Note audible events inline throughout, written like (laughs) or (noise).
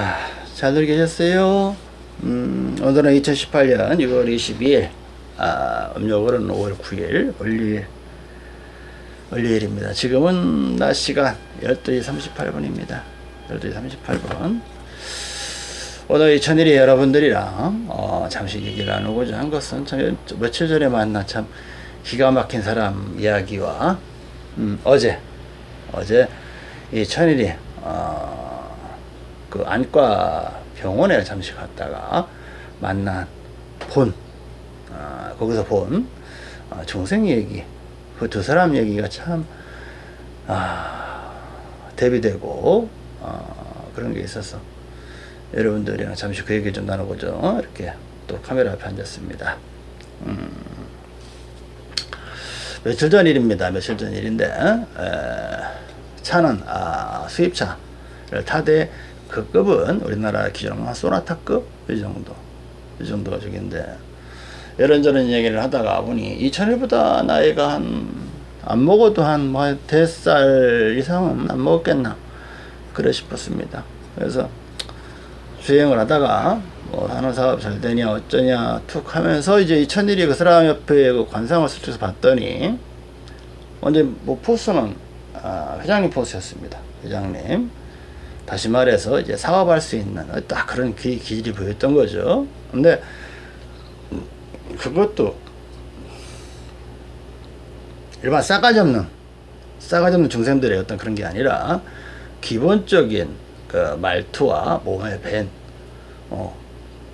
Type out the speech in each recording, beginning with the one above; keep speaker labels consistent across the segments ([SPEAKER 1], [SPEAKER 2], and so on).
[SPEAKER 1] 아, 잘들 계셨어요? 음, 오늘은 2018년 6월 22일, 아, 음력으로는 5월 9일, 월요일, 월요일입니다. 지금은 낮 시간 12시 38분입니다. 12시 38분. 오늘 이 천일이 여러분들이랑, 어, 잠시 얘기를 나누고자 한 것은 참, 며칠 전에 만난 참 기가 막힌 사람 이야기와, 음, 어제, 어제 이 천일이, 어, 그 안과 병원에 잠시 갔다가 만난 본 어, 거기서 본 어, 중생 얘기 그 두 사람 얘기가 참 아, 대비되고 어, 그런 게 있어서 여러분들이랑 잠시 그 얘기 좀 나눠보죠. 이렇게 또 카메라 앞에 앉았습니다. 음, 며칠 전 일입니다. 며칠 전 일인데 에, 차는 아, 수입차를 타되 그 급은 우리나라 기준으로 한 소나타급? 이 정도. 이 정도가 저긴데. 이런저런 얘기를 하다가 보니 2000일보다 나이가 한 안 먹어도 한 뭐 대살 이상은 안 먹었겠나? 그래 싶었습니다. 그래서 주행을 하다가 뭐 산업사업 잘 되냐 어쩌냐 툭 하면서 이제 2000일이 그 사람 옆에 그 관상을 스쳐서 봤더니 먼저 뭐 포스는 아, 회장님 포스였습니다. 회장님 다시 말해서 이제 사업할 수 있는 딱 그런 기, 기질이 보였던 거죠. 근데 그것도 일반 싸가지 없는 싸가지 없는 중생들의 어떤 그런 게 아니라 기본적인 그 말투와 몸의 밴 어,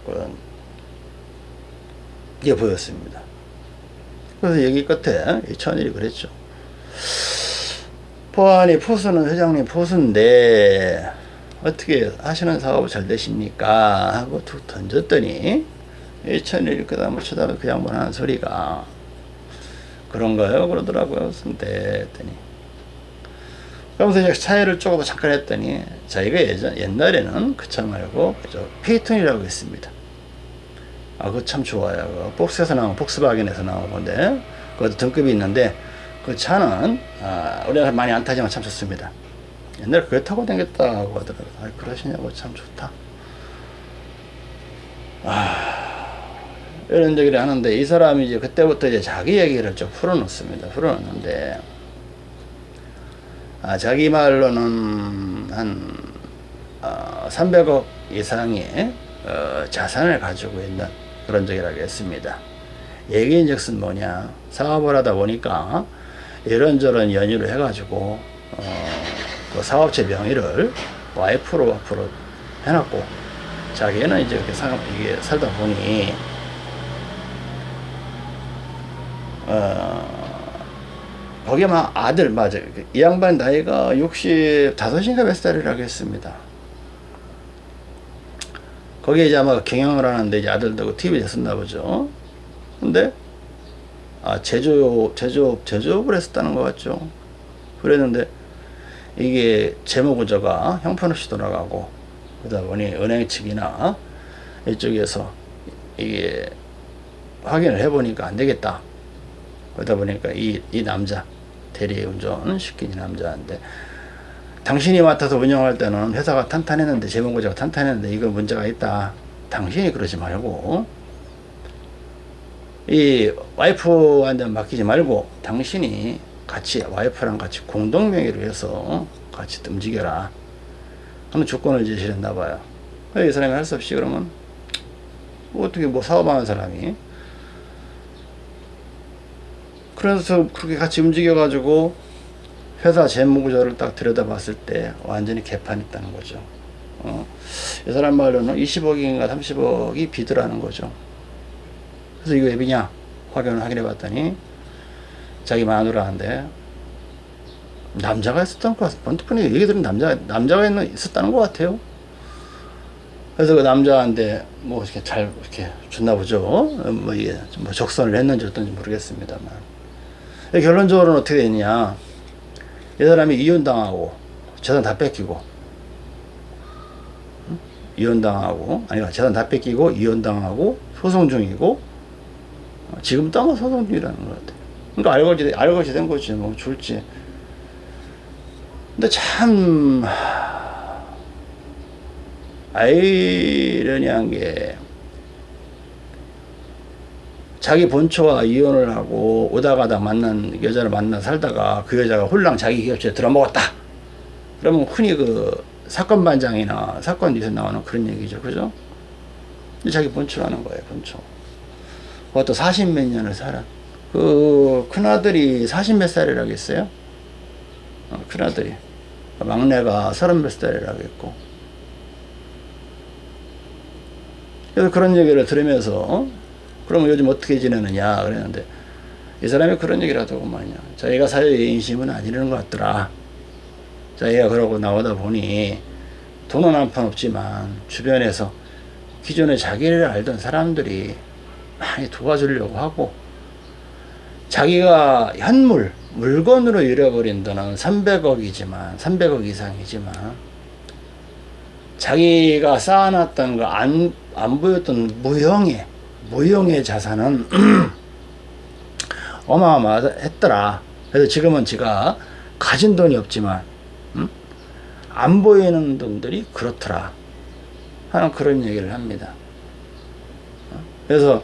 [SPEAKER 1] 그런 게 보였습니다. 그래서 얘기 끝에 이 천일이 그랬죠. 포안이 포수는 회장님 포수인데 어떻게 하시는 사업을 잘 되십니까? 하고 툭 던졌더니 천일 그 다음에 쳐다보면 그 양반 하는 소리가 그런가요? 그러더라고요. 근데 했더니 그러면서 이제 차이를 조금 잠깐 했더니 자기가 예전 옛날에는 그 차 말고 그저 페이톤이라고 했습니다. 아, 그거 참 좋아요. 그 복스에서 나온 복스바겐에서 나온 건데 그것도 등급이 있는데 그 차는 아, 우리나라 많이 안 타지만 참 좋습니다. 옛날에 그걸 타고 다녔다고 하더라고요. 아, 그러시냐고 참 좋다. 아, 이런 얘기를 하는데 이 사람이 이제 그때부터 이제 자기 얘기를 좀 풀어놓습니다. 풀어놓는데, 아, 자기 말로는 한, 어, 300억 이상의 어, 자산을 가지고 있는 그런 적이라고 했습니다. 얘기인 즉슨 뭐냐. 사업을 하다 보니까 이런저런 연유를 해가지고, 어, 그 사업체 명의를 와이프로 앞으로 해놨고 자기는 이제 이렇게 사, 이게 살다 보니 어 거기에 막 아들 맞아 이 양반 나이가 65인가 몇 살이라고 했습니다. 거기에 이제 아마 경영을 하는데 이제 아들도 TV에 했었나 보죠. 근데 아 제조업 제조업 제조업을 했었다는 것 같죠. 그랬는데 이게 재무구조가 형편없이 돌아가고 그러다 보니 은행 측이나 이쪽에서 이게 확인을 해보니까 안 되겠다. 그러다 보니까 이, 이 남자, 대리운전 시킨 이 남자인데, 당신이 맡아서 운영할 때는 회사가 탄탄했는데, 재무구조가 탄탄했는데, 이거 문제가 있다. 당신이 그러지 말고, 이 와이프한테 맡기지 말고, 당신이 같이 와이프랑 같이 공동 명의로 해서 같이 움직여라. 하는 조건을 제시를 했나 봐요. 이 사람이 할 수 없이 그러면 어떻게 뭐 사업하는 사람이? 그래서 그렇게 같이 움직여 가지고 회사 재무구조를 딱 들여다봤을 때 완전히 개판했다는 거죠. 어, 이 사람 말로는 20억인가 30억이 비드라는 거죠. 그래서 이거 앱이냐? 확인을 확인해 봤더니 자기 마누라한테 남자가 있었던 것 같아. 번뜩번에 얘기 들은 남자, 남자가 있는, 있었다는 것 같아요. 그래서 그 남자한테 뭐 이렇게 잘 이렇게 줬나 보죠. 뭐 이게 뭐 적선을 했는지 어떤지 모르겠습니다만. 결론적으로는 어떻게 되냐. 이 사람이 이혼당하고 재산 다 뺏기고 이혼당하고 아니 재산 다 뺏기고 이혼당하고 소송 중이고 지금 땅은 소송 중이라는 것 같아요. 그러니까 알거지, 알거지 된 거지, 뭐, 줄지. 근데 참, 아이러니한 게 자기 본초와 이혼을 하고 오다 가다 만난 여자를 만나 살다가 그 여자가 홀랑 자기 기업체에 들어먹었다. 그러면 흔히 그 사건 반장이나 사건 뉴스에 나오는 그런 얘기죠. 그죠? 자기 본초라는 거예요. 본초. 그것도 40 몇 년을 살아. 그 큰아들이 40몇 살이라겠어요? 어, 큰아들이. 막내가 30몇 살이라겠고. 그래서 그런 얘기를 들으면서 어? 그럼 요즘 어떻게 지내느냐 그랬는데 이 사람이 그런 얘기를 하더구만요. 자기가 사회의 인심은 아니라는 것 같더라. 자기가 그러고 나오다 보니 돈은 한 푼 없지만 주변에서 기존에 자기를 알던 사람들이 많이 도와주려고 하고 자기가 현물, 물건으로 잃어버린 돈은 300억이지만 300억 이상이지만 자기가 쌓아놨던 거안안 보였던 무형의 무형의 자산은 (clears throat) 어마어마했더라. 그래서 지금은 제가 가진 돈이 없지만 음? 안 보이는 돈들이 그렇더라 하는 그런 얘기를 합니다. 어? 그래서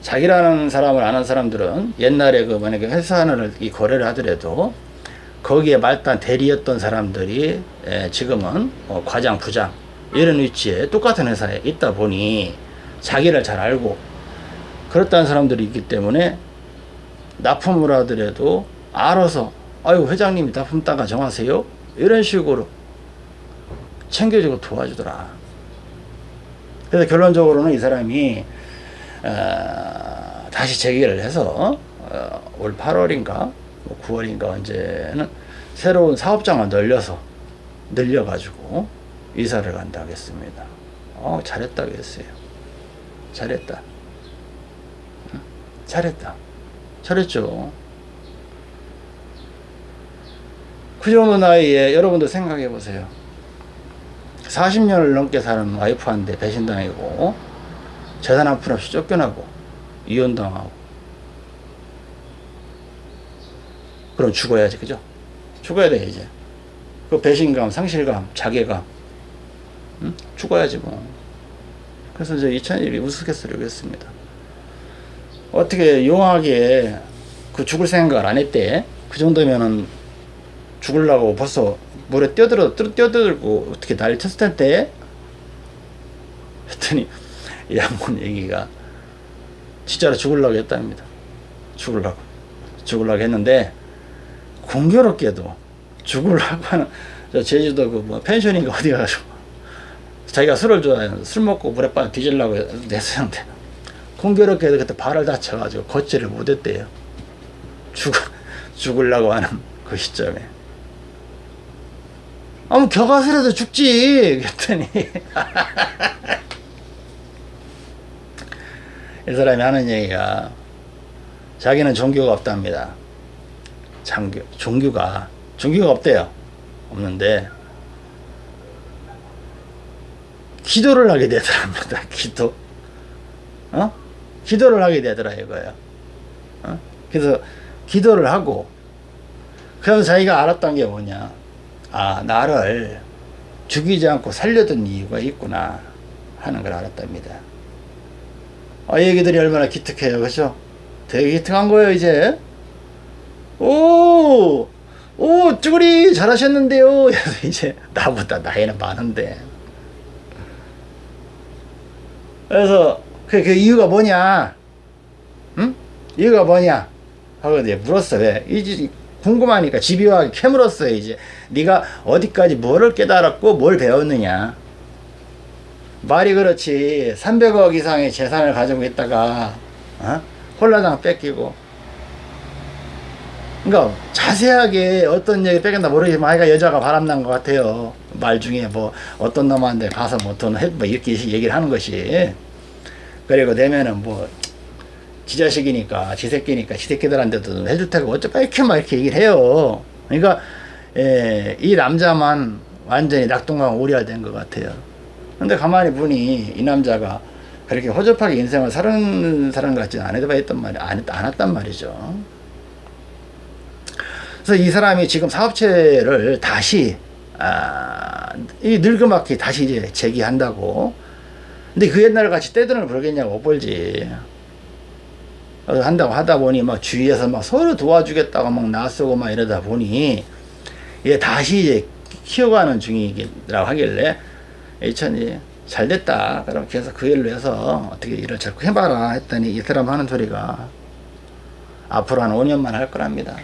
[SPEAKER 1] 자기라는 사람을 아는 사람들은 옛날에 그 만약에 회사 하나를 이 거래를 하더라도 거기에 말단 대리였던 사람들이 지금은 어, 과장 부장 이런 위치에 똑같은 회사에 있다 보니 자기를 잘 알고 그렇다는 사람들이 있기 때문에 납품을 하더라도 알아서 아유 회장님이 납품 단가 정하세요? 이런 식으로 챙겨주고 도와주더라. 그래서 결론적으로는 이 사람이 어, 다시 재개를 해서 어, 올 8월인가 9월인가 뭐 언제는 새로운 사업장을 늘려서 늘려가지고 이사를 간다 하겠습니다. 어, 잘했다고 했어요. 잘했다. 잘했다. 잘했죠. 그 정도 나이에 여러분도 생각해 보세요. 40년을 넘게 사는 와이프한테 배신당하고 재산 한 푼 없이 쫓겨나고 이혼당하고. 그럼 죽어야지 그죠? 죽어야 돼 이제. 그 배신감 상실감 자괴감. 응? 죽어야지 뭐. 그래서 이제 이찬일이 우스갯소리를 했습니다. 어떻게 용하게 그 죽을 생각을 안 했대? 그 정도면은 죽을라고 벌써 물에 뛰어들어 뛰어들고 어떻게 난리 쳤을 텐데? 했더니 이 양반 얘기가 진짜로 죽을라고 했답니다. 죽을라고. 죽을라고 했는데 공교롭게도 죽을라고 하는 저 제주도 그 뭐 펜션인가 어디 가가지고 자기가 술을 좋아해서 술 먹고 물에 빠져 뒤질라고 했었는데 공교롭게도 그때 발을 다쳐가지고 걷지를 못했대요. 죽, 죽을라고 하는 그 시점에. 아무 겨가스라도 죽지! 그랬더니 (laughs) 이 사람이 하는 얘기가 자기는 종교가 없답니다. 장교, 종교가 종교가 없대요. 없는데 기도를 하게 되더랍니다. (laughs) 기도. 어? 기도를 하게 되더라 이거예요. 어? 그래서 기도를 하고 그래서 자기가 알았던 게 뭐냐? 아 나를 죽이지 않고 살려둔 이유가 있구나 하는 걸 알았답니다 아 얘기들이 얼마나 기특해요 그죠 되게 기특한 거예요 이제 오, 오, 쭈구리 잘하셨는데요. (laughs) 이제 나보다 나이는 많은데. 그래서 그, 그 이유가 뭐냐? 응? 이유가 뭐냐? 하고 이제 물었어. 왜? 이제 궁금하니까 집요하게 캐물었어요. 이제 네가 어디까지 뭐를 깨달았고 뭘 배웠느냐? 말이 그렇지 300억 이상의 재산을 가지고 있다가 어? 홀라당 뺏기고 그러니까 자세하게 어떤 얘기 뺏겼나 모르겠지만 아이가 여자가 바람난 것 같아요. 말 중에 뭐 어떤 놈한테 가서 뭐돈뭐 이렇게 얘기를 하는 것이 그리고 되면은 뭐 지자식이니까 지새끼니까 지새끼들한테도 해줄 테고 어쩌까 이렇게 막 이렇게 얘기를 해요. 그러니까 예, 이 남자만 완전히 낙동강 오리알된 것 같아요. 근데 가만히 보니 이 남자가 그렇게 허접하게 인생을 사는 사람 같지는 않았단 말이 안, 안 했단 말이죠. 그래서 이 사람이 지금 사업체를 다시 아, 이 늙음악기 다시 이제 재기한다고. 근데 그 옛날 같이 떼돈을 벌겠냐고 못 벌지. 한다고 하다 보니 막 주위에서 막 서로 도와주겠다고 막 나서고 막 이러다 보니 얘 다시 이제 키워가는 중이라고 하길래 이천이 잘 됐다. 그럼 계속 그 일로 해서 어떻게 일을 자꾸 해봐라 했더니 이 사람 하는 소리가 앞으로 한 5년만 할 거랍니다.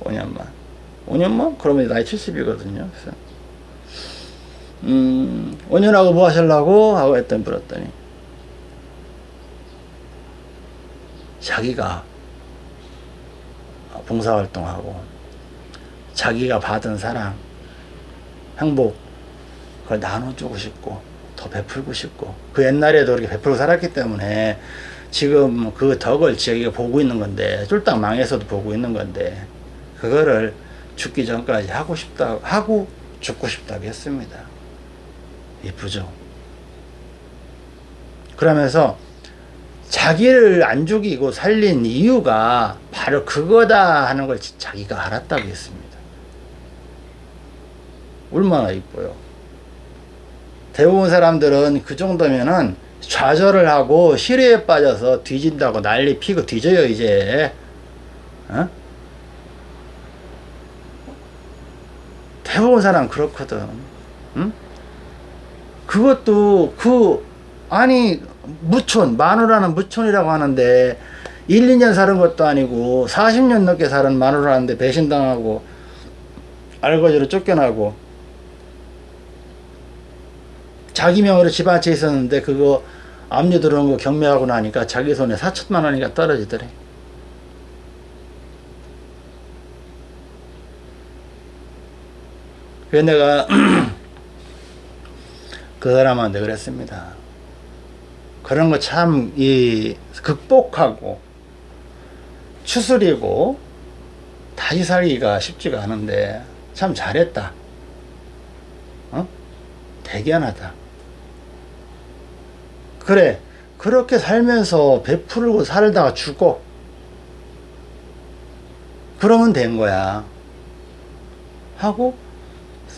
[SPEAKER 1] 5년만. 5년만? 그러면 나이 70이거든요. 그래서 음, 5년하고 뭐 하실라고? 하고 했더니 물었더니 자기가 봉사활동하고 자기가 받은 사랑, 행복 그걸 나눠주고 싶고 더 베풀고 싶고 그 옛날에도 그렇게 베풀고 살았기 때문에 지금 그 덕을 자기가 보고 있는 건데 쫄딱 망해서도 보고 있는 건데 그거를 죽기 전까지 하고 싶다 하고 죽고 싶다고 했습니다. 이쁘죠? 그러면서 자기를 안 죽이고 살린 이유가 바로 그거다 하는 걸 자기가 알았다고 했습니다. 얼마나 이뻐요. 대부분 사람들은 그 정도면은 좌절을 하고 시뢰에 빠져서 뒤진다고 난리 피고 뒤져요 이제 어? 대부분 사람 그렇거든 응? 그것도 그 아니 무촌 마누라는 무촌이라고 하는데 1, 2년 사는 것도 아니고 40년 넘게 사는 마누라는데 배신당하고 알거지로 쫓겨나고 자기 명으로 집한채 있었는데 그거 압류 들어온 거 경매하고 나니까 자기 손에 4천만 원이가 떨어지더래 그래서 내가 (clears throat) 그 사람한테 그랬습니다. 그런 거 참 이 극복하고 추스리고 다시 살기가 쉽지가 않은데 참 잘했다. 어? 대견하다. 그래 그렇게 살면서 베풀고 살다가 죽어 그러면 된 거야 하고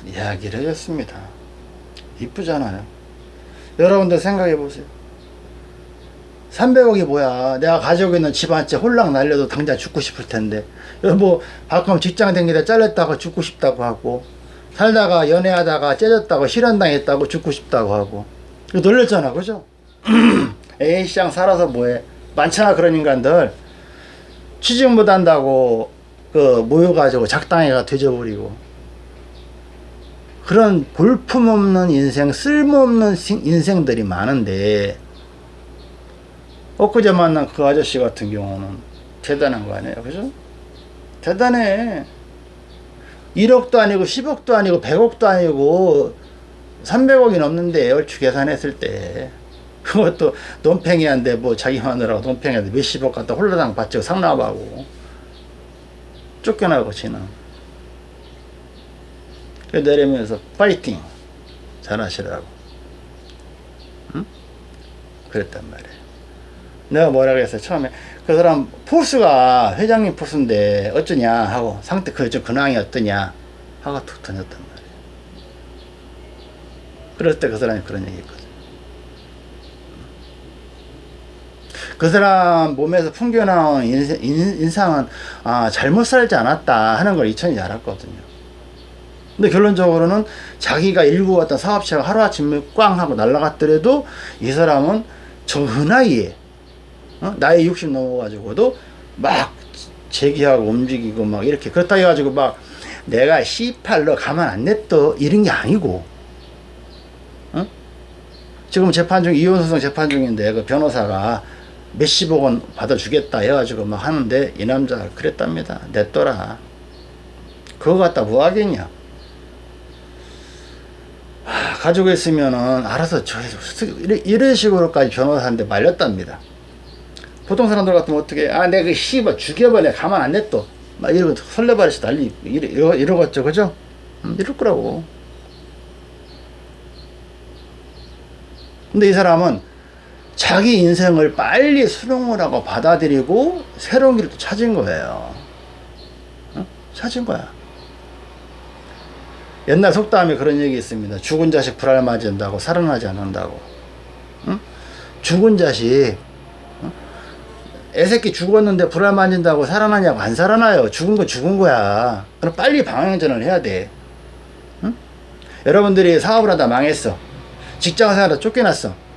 [SPEAKER 1] 이야기를 해줬습니다. 이쁘잖아요. 여러분들 생각해 보세요. 300억이 뭐야. 내가 가지고 있는 집 한 채 홀랑 날려도 당장 죽고 싶을 텐데. 뭐, 바꿈 직장 댕기다 잘렸다고 죽고 싶다고 하고, 살다가 연애하다가 째졌다고 실현당했다고 죽고 싶다고 하고. 놀랬잖아. 그죠? (clears throat) A시장 살아서 뭐해. 많잖아. 그런 인간들. 취직 못한다고, 그, 모여가지고 작당해가 되져버리고. 그런 볼품없는 인생, 쓸모없는 인생들이 많은데 엊그제 만난 그 아저씨 같은 경우는 대단한 거 아니에요 그죠? 대단해 1억도 아니고 10억도 아니고 100억도 아니고 300억이 넘는데 얼추 계산했을 때 그것도 논팽이한데 뭐 자기 마누라고 논팽이한데 몇십억 갖다 홀라당 받치고 상납하고. 쫓겨나고 지는. 내리면서 파이팅! 잘하시라고. 응? 그랬단 말이에요. 내가 뭐라 그랬어요 처음에 그 사람 포수가 회장님 포수인데 어쩌냐 하고 상태 그저 근황이 어떠냐 하고 툭 던졌단 말이에요. 그럴 때 그 사람이 그런 얘기 했거든 그 사람 몸에서 풍겨나온 인생, 인상 은 아, 잘못 살지 않았다 하는 걸 이천이 알았거든요 근데 결론적으로는 자기가 일구 어떤 사업체가 하루아침에 꽝 하고 날라갔더라도 이 사람은 저 나이에 어? 나이 60 넘어가지고도 막 재기하고 움직이고 막 이렇게 그렇다 해가지고 막 내가 C8로 가만 안 냈더 이런 게 아니고 어? 지금 재판 중 이혼 소송 재판 중인데 그 변호사가 몇십억 원 받아주겠다 해가지고 막 하는데 이 남자 그랬답니다. 냈더라. 그거 갖다 뭐 하겠냐? 가지고 있으면은 알아서 저 이런 식으로까지 변호사한테 말렸답니다. 보통 사람들 같으면 어떻게 아 내가 그 씨발 죽여버려. 가만 안 냈또 막 이러고 설레발에서 난리 이러, 이러겠죠. 그죠? 음, 이럴 거라고. 근데 이 사람은 자기 인생을 빨리 수능을 하고 받아들이고 새로운 길을 또 찾은 거예요 어? 찾은 거야 옛날 속담에 그런 얘기 있습니다. 죽은 자식 불알 맞은다고 살아나지 않는다고. 응? 죽은 자식 어? 애새끼 죽었는데 불알 맞은다고 살아나냐고 안 살아나요. 죽은 거 죽은 거야. 그럼 빨리 방향전환을 해야 돼. 응? 여러분들이 사업을 하다 망했어. 직장 생활하다 쫓겨났어.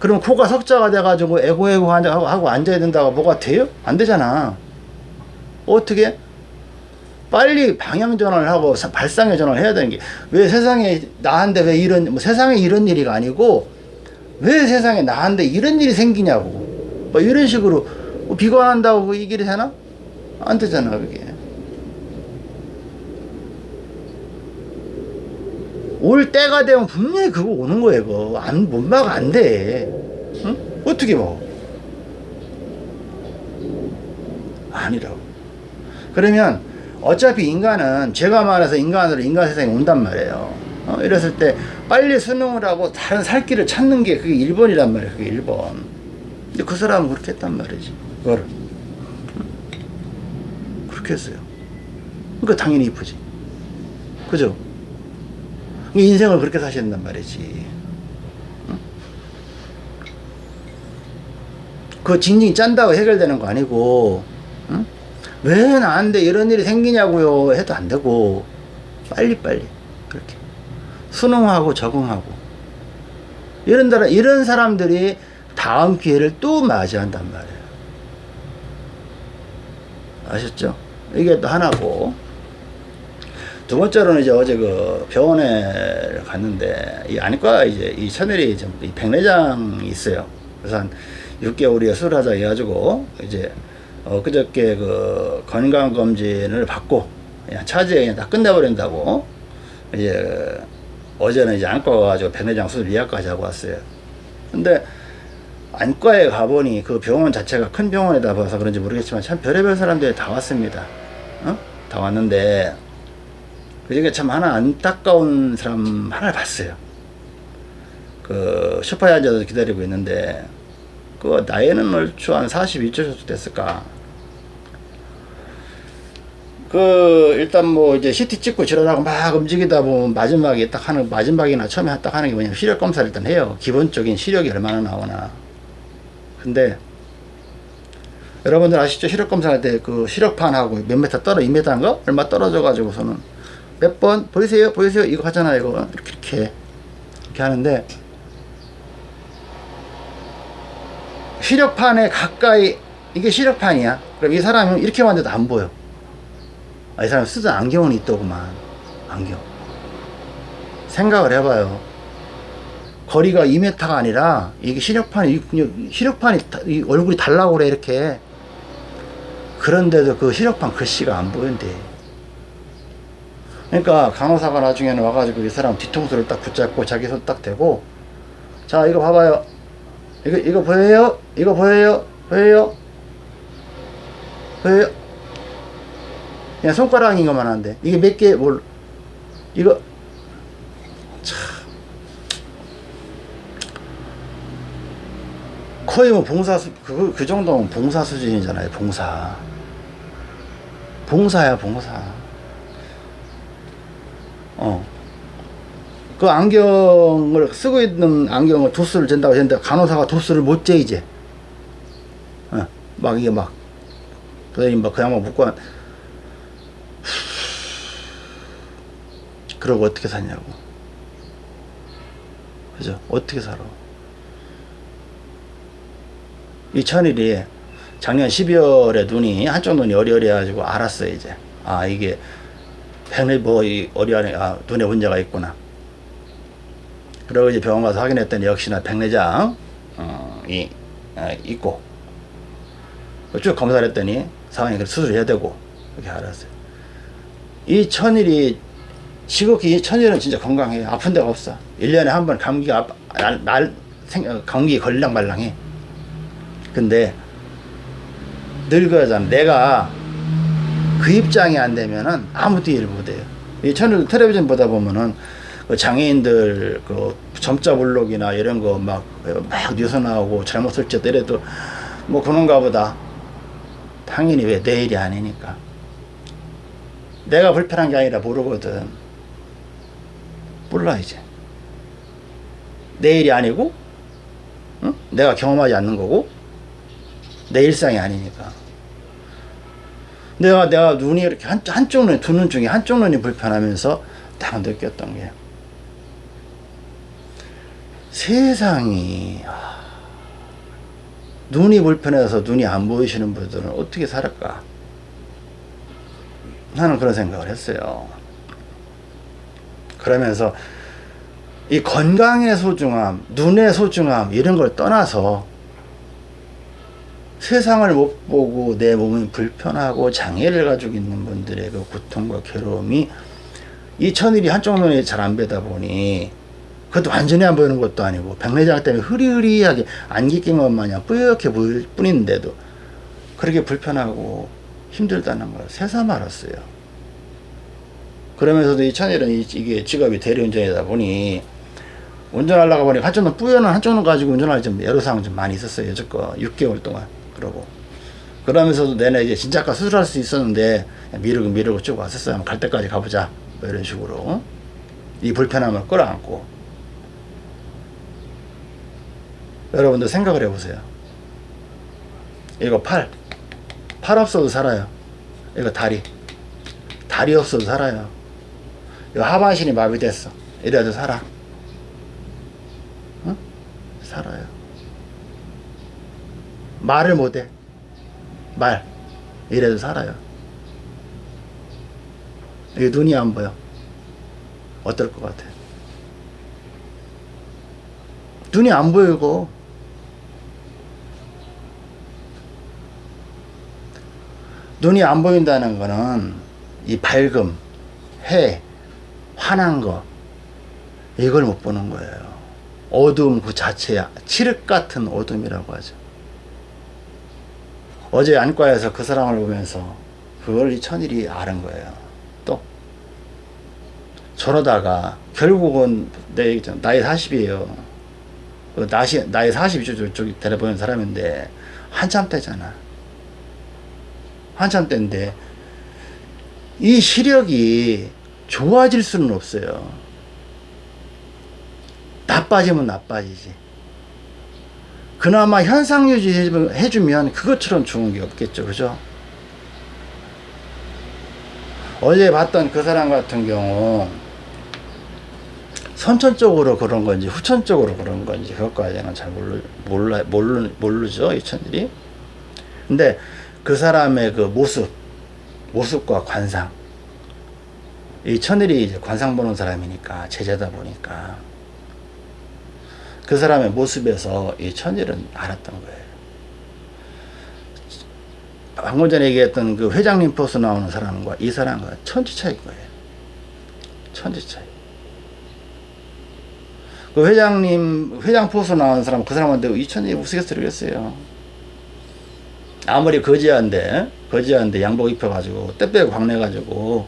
[SPEAKER 1] 그럼 코가 석자가 돼가지고 에고에고 하고, 하고 앉아야 된다고 뭐가 돼요? 안 되잖아. 어떻게? 빨리 방향 전환을 하고 사- 발상의 전환을 해야 되는 게 왜 세상에 나한테 왜 이런 뭐 세상에 이런 일이 아니고 왜 세상에 나한테 이런 일이 생기냐고 뭐 이런 식으로 뭐 비관한다고 그이 길이 되나? 안 되잖아 그게 올 때가 되면 분명히 그거 오는 거예요 그거 안, 못 막아 안돼 응? 어떻게 뭐 아니라고 그러면 어차피 인간은 제가 말해서 인간으로 인간 세상에 온단 말이에요. 어, 이랬을 때 빨리 수능을 하고 다른 살 길을 찾는 게 그게 1번이란 말이에요. 그게 1번. 근데 그 사람은 그렇게 했단 말이지. 그거를. 그렇게 했어요. 그러니까 당연히 이쁘지. 그죠? 인생을 그렇게 된단 말이지. 응? 그 징징 짠다고 해결되는 거 아니고, 응? 왜 나한테 이런 일이 생기냐고요 해도 안 되고 빨리빨리 그렇게 순응하고 적응하고 이런 다 이런 사람들이 다음 기회를 또 맞이한단 말이에요 아셨죠? 이게 또 하나고 두 번째로는 이제 어제 그 병원에 갔는데 이 안과 이제 이 천일이 좀이 백내장이 있어요. 그래서 한 6개월 이에 수술하자 해가지고 이제 어 그저께 그 건강 검진을 받고 그냥 차지에 그냥 다 끝내버린다고 이제 어제는 이제 안과 가가지고 백내장 수술 예약까지 하고 왔어요. 근데 안과에 가보니 그 병원 자체가 큰 병원이다 봐서 그런지 모르겠지만 참 별의별 사람들이 다 왔습니다. 어? 다 왔는데 그중에 참 하나 안타까운 사람 하나를 봤어요. 그 소파에 앉아서 기다리고 있는데 그 나이는 얼추 한 42초 정도 됐을까. 그 일단 뭐 이제 CT 찍고 지랄하고 막 움직이다 보면 마지막에 딱 하는 마지막이나 처음에 딱 하는 게 뭐냐면 시력 검사를 일단 해요. 기본적인 시력이 얼마나 나오나. 근데 여러분들 아시죠? 시력 검사할 때 그 시력판하고 몇 메타 떨어 2m인가 얼마 떨어져 가지고서는 몇 번 보이세요? 보이세요? 이거 하잖아요. 이거 이렇게 이렇게 이렇게 하는데 시력판에 가까이 이게 시력판이야. 그럼 이 사람은 이렇게 만져도 안 보여. 아, 이 사람 쓰던 안경은 있더구만. 안경. 생각을 해봐요. 거리가 2m가 아니라 이게 시력판이 시력판이 얼굴이 달라고 그래 이렇게. 그런데도 그 시력판 글씨가 안 보인대. 그러니까 간호사가 나중에는 와가지고 이 사람 뒤통수를 딱 붙잡고 자기 손 딱 대고 자 이거 봐봐요. 이거 이거 보여요? 이거 보여요? 보여요? 보여요? 그냥 손가락인 것만 한데 이게 몇 개 뭘 이거 참 거의 뭐 봉사 수, 그, 그 정도면 봉사 수준이잖아요 봉사 봉사야 봉사 어. 그 안경을 쓰고 있는 안경을 도수를 잰다고 했는데 간호사가 도수를 못 재 이제. 어, 막 이게 막 선생님 막 그냥 막 묶고 한- 그러고 어떻게 사냐고. 그죠? 어떻게 살아? 이 천일이 작년 12월에 눈이 한쪽 눈이 어리어리해가지고 알았어요 이제. 아 이게 펜을 뭐이 어리어리 아 눈에 문제가 있구나. 그리고 이제 병원 가서 확인했더니 역시나 백내장 어, 이 아, 있고. 쭉 검사를 했더니 상황이 수술해야 되고 그렇게 알았어요. 이 천일이 지극히 이 천일은 진짜 건강해요 아픈 데가 없어. 1년에 한 번 감기가 아- 날, 날 생, 어, 감기 걸리랑 말랑해. 근데 늘 그러잖아. 내가 그 입장이 안 되면은 아무도 일 못해요. 이 채널 텔레비전 보다 보면은 그 장애인들 그 점자 블록이나 이런 거 막 막 뉴스 나오고 잘못 설치더라도 뭐 그런가 보다. 당연히 왜 내 일이 아니니까. 내가 불편한 게 아니라 모르거든. 몰라 이제 내 일이 아니고 응? 내가 경험하지 않는 거고 내 일상이 아니니까 내가 내가 눈이 이렇게 한, 한쪽 눈, 두 눈 중에 한쪽 눈이 불편하면서 딱 느꼈던 게 세상이 아, 눈이 불편해서 눈이 안 보이시는 분들은 어떻게 살을까? 나는 그런 생각을 했어요. 그러면서 이 건강의 소중함 눈의 소중함 이런 걸 떠나서 세상을 못 보고 내 몸이 불편하고 장애를 가지고 있는 분들의 그 고통과 괴로움이 이 천일이 한쪽 눈에 잘안 뵈다 보니 그것도 완전히 안 보이는 것도 아니고 백내장 때문에 흐리흐리하게 안개 낀 것 마냥 뿌옇게 보일 뿐인데도 그렇게 불편하고 힘들다는 걸 새삼 알았어요. 그러면서도 이 천일은 이게 직업이 대리운전이다 보니 운전하려고 보니 한쪽 눈 뿌연한 한쪽 눈 가지고 운전할 좀 상황 좀 많이 있었어요. 여태껏 6개월 동안. 그러고 그러면서도 내내 이제 진짜가 수술할 수 있었는데 미루고 미루고 쭉 왔었어요. 갈 때까지 가보자. 뭐 이런 식으로 이 불편함을 끌어안고 여러분들 생각을 해보세요. 이거 팔, 팔 없어도 살아요. 이거 다리, 다리 없어도 살아요. 이거 하반신이 마비됐어. 이래도 살아. 응? 살아요. 말을 못해. 말. 이래도 살아요. 이 눈이 안 보여. 어떨 것 같아? 눈이 안 보이고 눈이 안 보인다는 거는 이 밝음, 해, 환한 거 이걸 못 보는 거예요. 어두움 그 자체야. 칠흑 같은 어둠이라고 하죠. 어제 안과에서 그 사람을 보면서 그걸 이 천일이 아는 거예요. 또 저러다가 결국은 내 나이 40이에요. 그 나시, 나이 40이 저기 데려보는 사람인데 한참 때잖아. 한참 때인데 이 시력이 좋아질 수는 없어요. 나빠지면 나빠지지. 그나마 현상 유지 해주면 그것처럼 좋은 게 없겠죠. 그죠? 어제 봤던 그 사람 같은 경우 선천적으로 그런 건지 후천적으로 그런 건지 그것까지는 잘 모르, 몰라, 모르, 모르죠. 이 천일이. 근데 그 사람의 그 모습, 모습과 관상. 이 천일이 이제 관상 보는 사람이니까, 제자다 보니까. 그 사람의 모습에서 이 천일은 알았던 거예요. 방금 전에 얘기했던 그 회장님 포스 나오는 사람과 이 사람과 천지 차이인 거예요. 천지 차이. 그 회장님, 회장 포스 나오는 사람, 그 사람한테 이천이 우스갯소리겠어요. 아무리 거지한데, 거지한데 양복 입혀가지고, 때 빼고 광내가지고,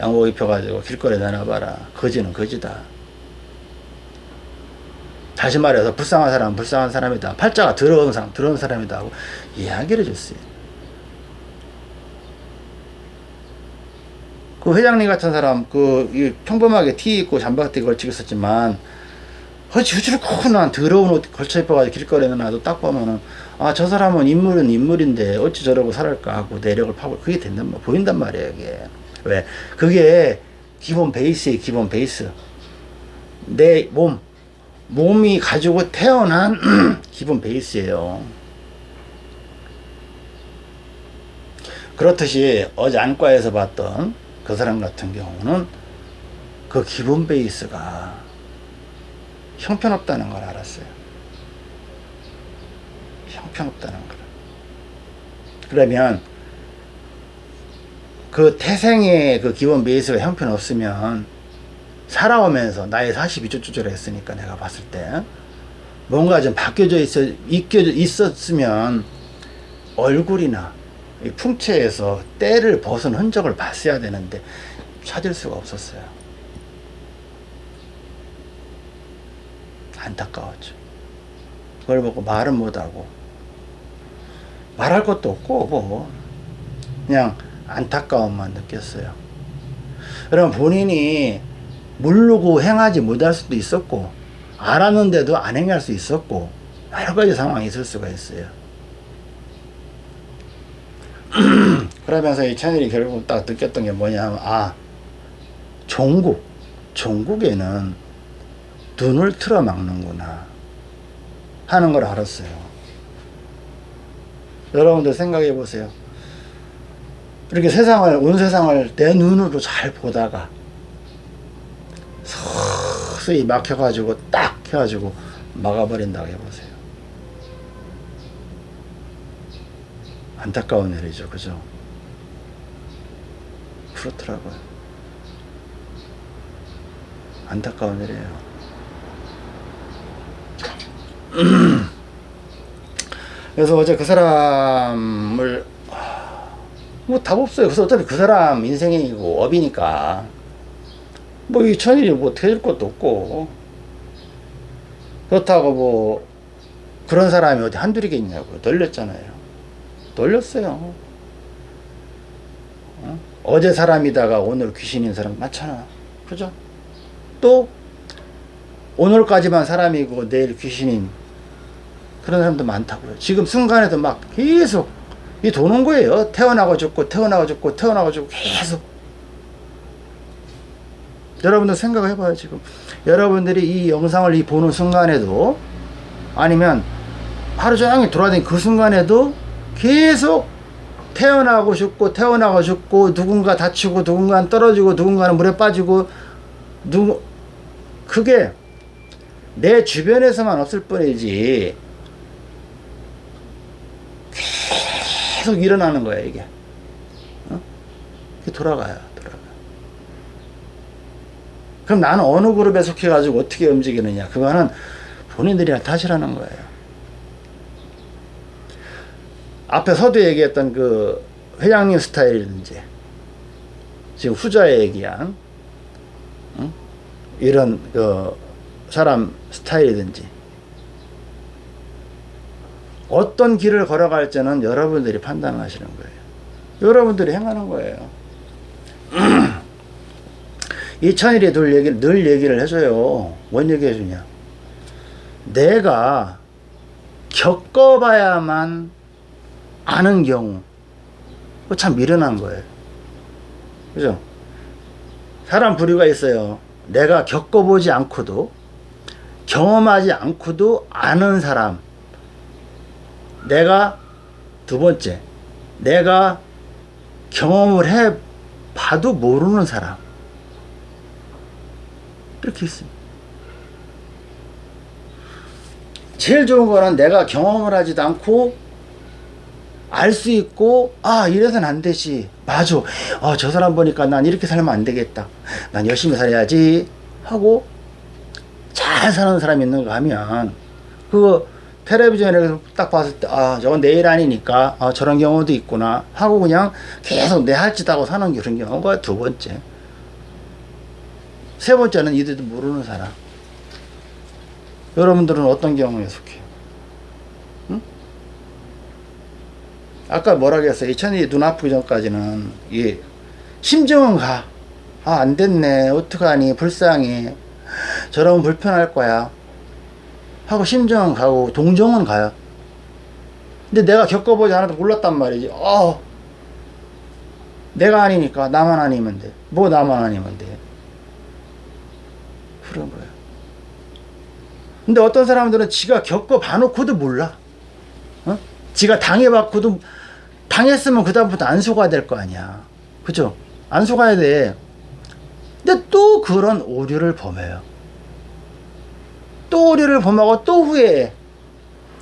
[SPEAKER 1] 양복 입혀가지고 길거리에 내놔봐라. 거지는 거지다. 다시 말해서 불쌍한 사람은 불쌍한 사람이다. 팔자가 더러운 사람, 더러운 사람이다. 하고 이야기를 해줬어요. 그 회장님 같은 사람, 그, 평범하게 티 입고 잠바티 걸치고 있었지만, 허지 후줄코난 더러운 옷 걸쳐 입어가지고 길거리에 놔도 딱 보면은, 아, 저 사람은 인물은 인물인데, 어찌 저러고 살을까 하고 내력을 파고, 그게 된단 말, 보인단 말이에요, 이게. 왜? 그게 기본 베이스의 기본 베이스. 내 몸, 몸이 가지고 태어난 (clears throat) 기본 베이스예요. 그렇듯이 어제 안과에서 봤던 그 사람 같은 경우는 그 기본 베이스가 형편없다는 걸 알았어요. 형편없다는 걸. 그러면 그 태생의 그 기본 베이스가 형편없으면 살아오면서 나이 42조 조절 했으니까 내가 봤을 때 뭔가 좀 바뀌어져 있어, 있겨져 있었으면 얼굴이나 이 풍채에서 때를 벗은 흔적을 봤어야 되는데 찾을 수가 없었어요. 안타까웠죠. 그걸 보고 말은 못하고 말할 것도 없고 뭐 그냥 안타까움만 느꼈어요. 여러분 본인이 모르고 행하지 못할 수도 있었고 알았는데도 안 행할 수 있었고 여러 가지 상황이 있을 수가 있어요. (clears throat) 그러면서 이 채널이 결국 딱 느꼈던 게 뭐냐면 아 종국 종국에는 눈을 틀어 막는구나 하는 걸 알았어요. 여러분들 생각해 보세요. 이렇게 세상을 온 세상을 내 눈으로 잘 보다가 서서히 막혀가지고 딱 해가지고 막아버린다고 해보세요. 안타까운 일이죠, 그죠? 그렇더라고요. 안타까운 일이에요. (clears throat) 그래서 어제 그 사람을 뭐 답 없어요. 그래서 어차피 그 사람 인생이고 업이니까 뭐 이 천일이 뭐 해줄 것도 없고 그렇다고 뭐 그런 사람이 어디 한둘이겠냐고 널렸잖아요. 널렸어요. 어? 어제 사람이다가 오늘 귀신인 사람 많잖아. 그죠? 또 오늘까지만 사람이고 내일 귀신인 그런 사람도 많다고요. 지금 순간에도 막 계속 이 도는 거예요. 태어나고 죽고 태어나고 죽고 태어나고 죽고 계속. 여러분들 생각을 해봐요 지금. 여러분들이 이 영상을 이 보는 순간에도 아니면 하루 종일 돌아다니는 그 순간에도 계속 태어나고 죽고 태어나고 죽고 누군가 다치고 누군가는 떨어지고 누군가는 물에 빠지고 누구 그게 내 주변에서만 없을 뿐이지 계속 일어나는 거야 이게 어? 이게 돌아가요 돌아가 그럼 나는 어느 그룹에 속해 가지고 어떻게 움직이느냐 그거는 본인들이 탓이라는 거예요 앞에 서두 얘기했던 그 회장님 스타일이든지 지금 후자에 얘기한 응? 이런 그 사람 스타일이든지 어떤 길을 걸어갈지는 여러분들이 판단하시는 거예요. 여러분들이 행하는 거예요. 이 천일이 늘 얘기를, 늘 얘기를 해줘요. 뭔 얘기 해주냐. 내가 겪어봐야만 아는 경우. 참 미련한 거예요. 그죠? 사람 부류가 있어요. 내가 겪어보지 않고도, 경험하지 않고도 아는 사람. 내가 두 번째, 내가 경험을 해 봐도 모르는 사람. 이렇게 있습니다. 제일 좋은 거는 내가 경험을 하지도 않고 알 수 있고 아 이래서는 안 되지 맞아 어, 저 사람 보니까 난 이렇게 살면 안 되겠다 난 열심히 살아야지 하고 잘 사는 사람이 있는가 하면 그거 텔레비전에 딱 봤을 때, 아, 저건 내일 아니니까, 아, 저런 경우도 있구나. 하고 그냥 계속 내 할짓 하고 사는 그런 경우가 두 번째. 세 번째는 이들도 모르는 사람. 여러분들은 어떤 경우에 속해요? 응? 아까 뭐라 그랬어요? 이천이 눈 아프기 전까지는, 이, 심정은 가. 아, 안 됐네. 어떡하니. 불쌍해. 저러면 불편할 거야. 하고 심정은 가고 동정은 가요. 근데 내가 겪어보지 않아도 몰랐단 말이지. 어, 내가 아니니까 나만 아니면 돼. 뭐 나만 아니면 돼. 그런 거예요. 근데 어떤 사람들은 지가 겪어봐놓고도 몰라. 어? 지가 당해봤고도 당했으면 그다음부터 안 속아야 될 거 아니야. 그죠? 안 속아야 돼. 근데 또 그런 오류를 범해요. 또 오류를 범하고 또 후회해.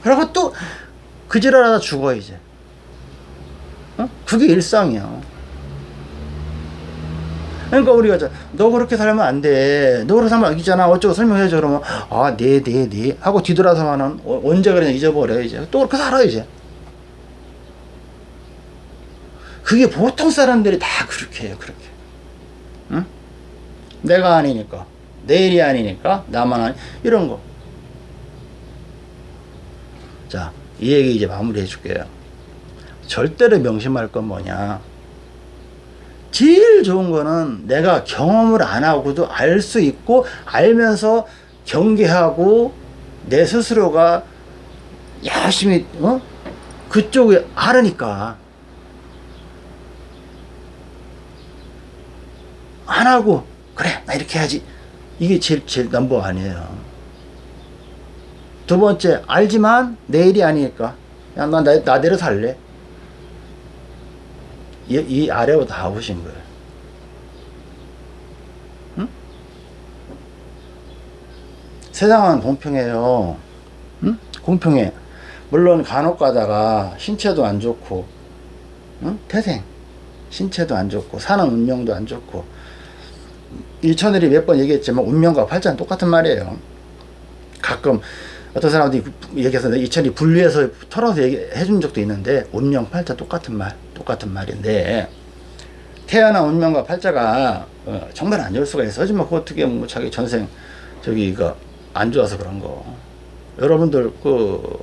[SPEAKER 1] 그리고 또 그 지랄하다 죽어 이제. 어? 그게 일상이야. 그러니까 우리가 저, 너 그렇게 살면 안 돼. 너 그렇게 살면 이잖아. 어쩌고 설명해줘. 그러면 아, 네, 네, 네. 하고 뒤돌아서면은 어, 언제 그랬냐 잊어버려 이제. 또 그렇게 살아 이제. 그게 보통 사람들이 다 그렇게 해요. 그렇게. 응? 내가 아니니까. 내일이 아니니까 나만 아니 이런 거. 자, 이 얘기 이제 마무리 해 줄게요. 절대로 명심할 건 뭐냐? 제일 좋은 거는 내가 경험을 안 하고도 알 수 있고 알면서 경계하고 내 스스로가 열심히 어? 그쪽에 알으니까. 안 하고 그래 나 이렇게 해야지. 이게 제일 제일 넘버 아니에요. 두 번째 알지만 내일이 아니니까. 야나 나, 나대로 살래 이, 이 아래로 다 오신 거예요. 응? 세상은 공평해요. 응? 공평해. 물론 간혹 가다가 신체도 안 좋고 응? 태생. 신체도 안 좋고 사는 운명도 안 좋고. 일천일이 몇 번 얘기했지만 운명과 팔자는 똑같은 말이에요. 가끔 어떤 사람들이 얘기해서 이천이 분리해서 털어서 얘기해 준 적도 있는데 운명 팔자 똑같은 말 똑같은 말인데 태어난 운명과 팔자가 어, 정말 안 좋을 수가 있어. 하지만 그 어떻게 뭐 자기 전생 저기 이거 안 좋아서 그런 거. 여러분들 그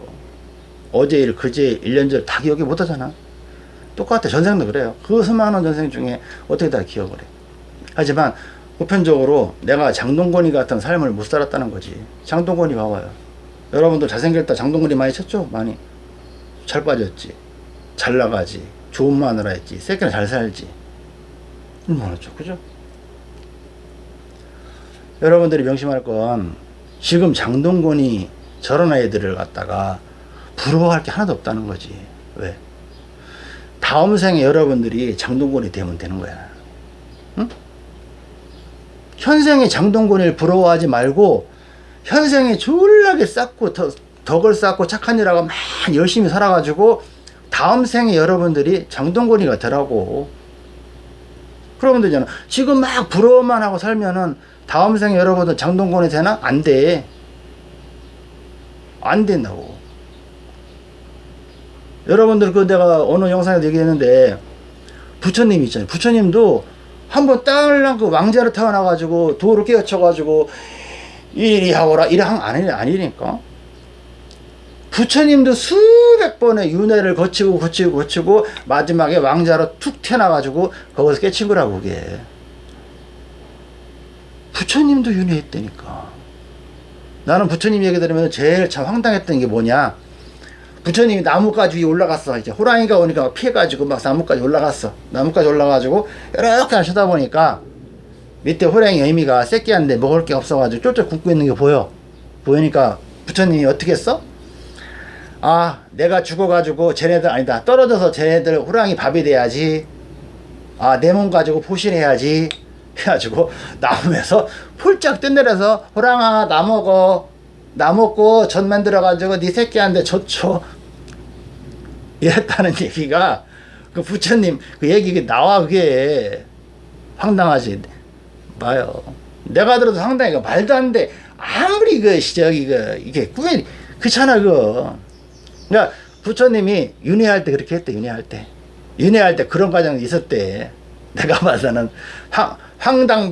[SPEAKER 1] 어제 일 그제 일 1년 전 다 기억이 못 하잖아. 똑같아. 전생도 그래요. 그 수많은 전생 중에 어떻게 다 기억을 해? 하지만 보편적으로 내가 장동건이 같은 삶을 못 살았다는 거지. 장동건이 봐봐요. 여러분들 잘생겼다. 장동건이 많이 쳤죠? 많이. 잘 빠졌지. 잘 나가지 좋은 마누라 했지 새끼는 잘 살지. 얼마나 좋 그죠? 여러분들이 명심할 건 지금 장동건이 저런 아이들을 갖다가 부러워할 게 하나도 없다는 거지. 왜? 다음 생에 여러분들이 장동건이 되면 되는 거야. 응? 현생의 장동건을 부러워하지 말고 현생에 졸라게 쌓고 더, 덕을 쌓고 착한 일하고 막 열심히 살아가지고 다음 생에 여러분들이 장동건이가 되라고. 그러면 되잖아. 지금 막 부러워만 하고 살면은 다음 생에 여러분들 장동건이 되나? 안돼. 안 된다고. 여러분들 그 내가 어느 영상에도 얘기했는데 부처님 있잖아요. 부처님도 한번 딸랑 그 왕자로 태어나가지고 도를 깨우쳐가지고 이리 하거라. 이래 한 아니, 아니니까 부처님도 수백 번의 윤회를 거치고 거치고 거치고 마지막에 왕자로 툭 태어나가지고 거기서 깨친 거라고 그게. 부처님도 윤회했다니까. 나는 부처님 얘기 들으면 제일 참 황당했던 게 뭐냐? 부처님이 나무까지 위에 올라갔어. 이제 호랑이가 오니까 피해가지고 막 나무까지 올라갔어. 나무까지 올라가지고 이렇게 하시다 보니까 밑에 호랑이 의미가 새끼한데 먹을 게 없어가지고 쫄쫄 굶고 있는 게 보여. 보이니까 부처님이 어떻게 했어? 아 내가 죽어가지고 쟤네들 아니다. 떨어져서 쟤네들 호랑이 밥이 돼야지. 아 내 몸 가지고 포실해야지. (laughs) 해가지고 나무에서 폴짝 뜬내려서 호랑아 나 먹어. 나 먹고 전 만들어가지고 네 새끼한테 줬죠 (laughs) 이랬다는 얘기가 그 부처님 그 얘기 나와 그게. 황당하지. 봐요. 내가 들어도 상당히 말도 안 돼. 아무리 그 저기 그 이게 꾸며 그렇잖아 그 그러니까 부처님이 윤회할 때 그렇게 했대 윤회할 때. 윤회할 때 그런 과정이 있었대. (laughs) 내가 봐서는. 황, 황당